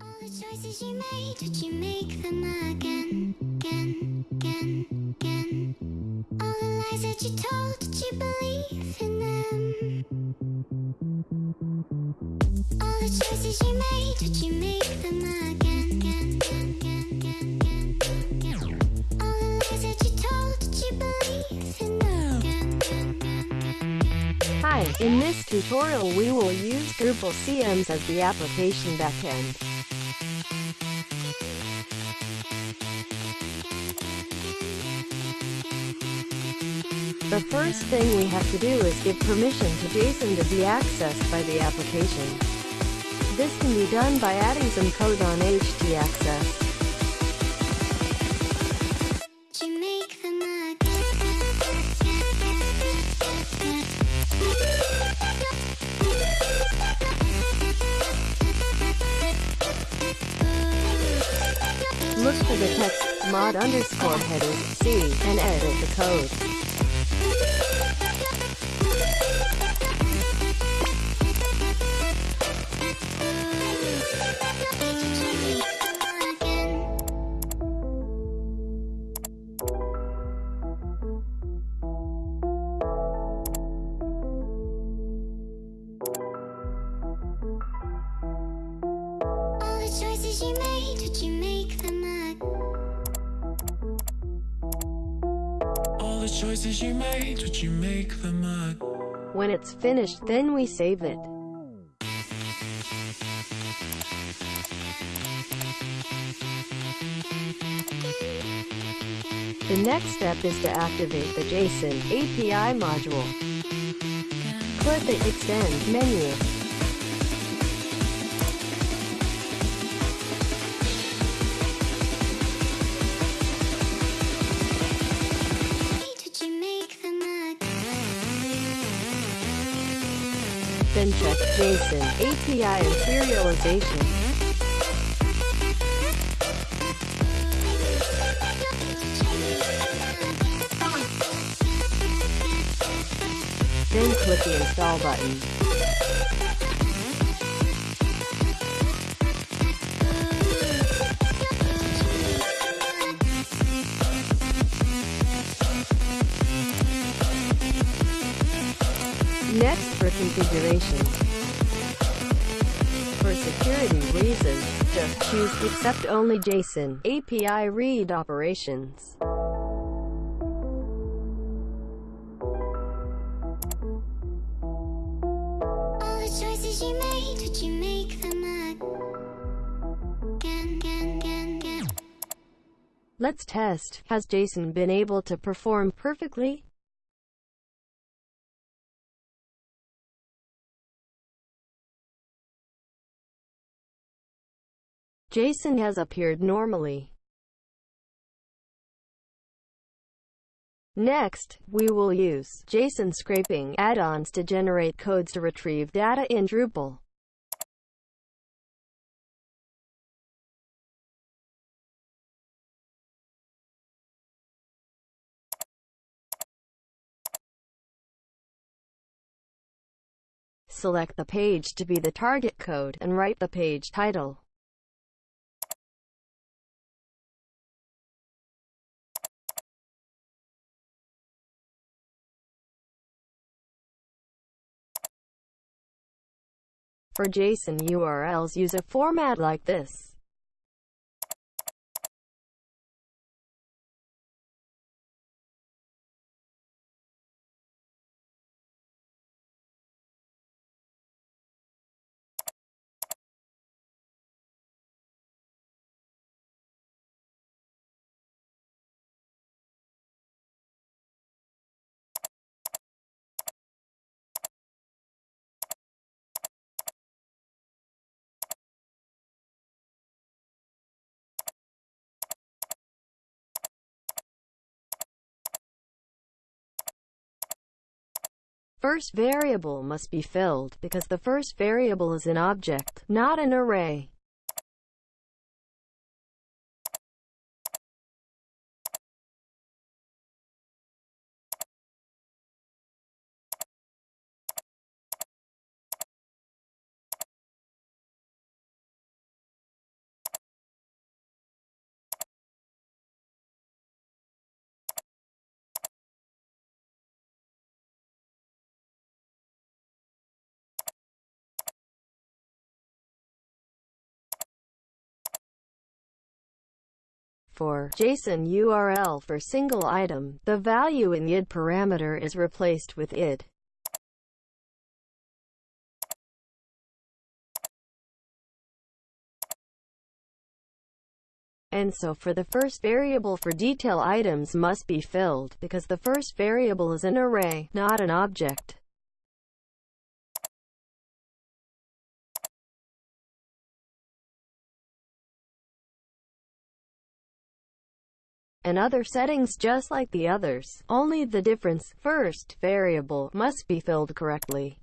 All the choices you made, did you make them again, again, again, again? All the lies that you told, did you believe in them? All the choices you made, did you make them again, again, again, again, again, again? All the lies that you told, did you believe in them? Again, again, again, again, again. Hi, in this tutorial we will use Drupal CMS as the application backend. The first thing we have to do is give permission to JSON to be accessed by the application. This can be done by adding some code on htaccess. Did you make them again? Look for the text mod underscore headers C and edit the code. All the choices you made, did you make choices you made, would you make? When it's finished then we save it. The next step is to activate the JSON API module. Click the Extend menu. Then check JSON API and serialization. Then click the Install button. For configuration. For security reasons, just choose Accept Only JSON API Read Operations. All the choices you made, did you make them again? Again, again, again. Let's test. Has JSON been able to perform perfectly? JSON has appeared normally. Next, we will use JSON scraping add-ons to generate codes to retrieve data in Drupal. Select the page to be the target code and write the page title. For JSON URLs use a format like this. First variable must be filled because the first variable is an object, not an array. For JSON URL for single item, the value in id parameter is replaced with id. And so for the first variable for detail items must be filled, because the first variable is an array, not an object. And other settings just like the others. Only the difference, first variable, must be filled correctly.